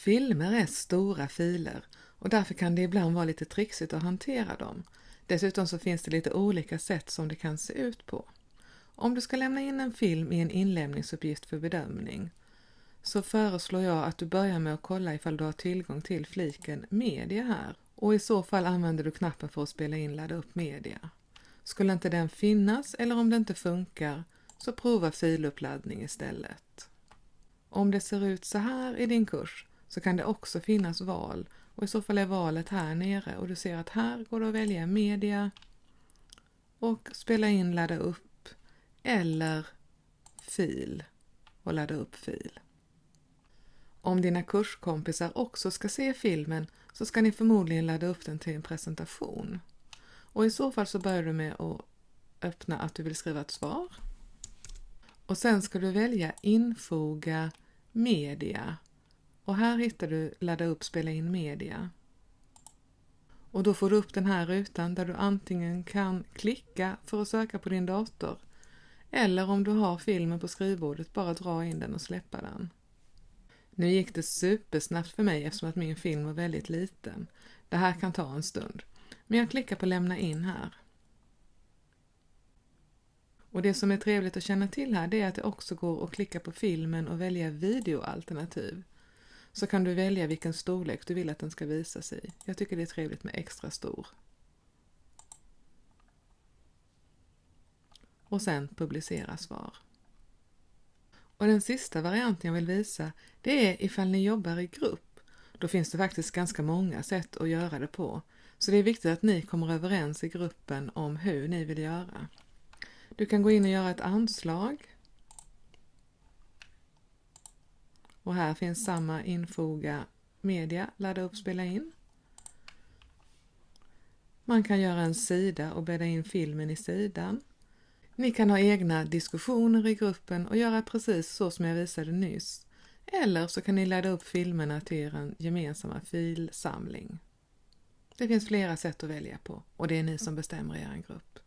Filmer är stora filer och därför kan det ibland vara lite trixigt att hantera dem. Dessutom så finns det lite olika sätt som det kan se ut på. Om du ska lämna in en film i en inlämningsuppgift för bedömning så föreslår jag att du börjar med att kolla ifall du har tillgång till fliken media här och i så fall använder du knappen för att spela in ladda upp media. Skulle inte den finnas eller om det inte funkar så prova filuppladdning istället. Om det ser ut så här i din kurs så kan det också finnas val och i så fall är valet här nere och du ser att här går det att välja media och spela in ladda upp eller fil och ladda upp fil. Om dina kurskompisar också ska se filmen så ska ni förmodligen ladda upp den till en presentation. Och i så fall så börjar du med att öppna att du vill skriva ett svar. Och sen ska du välja infoga media. Och här hittar du ladda upp spela in media. Och då får du upp den här rutan där du antingen kan klicka för att söka på din dator eller om du har filmen på skrivbordet bara dra in den och släppa den. Nu gick det supersnabbt för mig eftersom att min film var väldigt liten. Det här kan ta en stund. Men jag klickar på lämna in här. Och det som är trevligt att känna till här det är att det också går att klicka på filmen och välja videoalternativ. Så kan du välja vilken storlek du vill att den ska visas i. Jag tycker det är trevligt med extra stor. Och sen publicera svar. Och den sista varianten jag vill visa det är ifall ni jobbar i grupp. Då finns det faktiskt ganska många sätt att göra det på. Så det är viktigt att ni kommer överens i gruppen om hur ni vill göra. Du kan gå in och göra ett anslag. Och här finns samma infoga media, ladda upp, spela in. Man kan göra en sida och bädda in filmen i sidan. Ni kan ha egna diskussioner i gruppen och göra precis så som jag visade nyss. Eller så kan ni ladda upp filmerna till er gemensamma filsamling. Det finns flera sätt att välja på och det är ni som bestämmer i er grupp.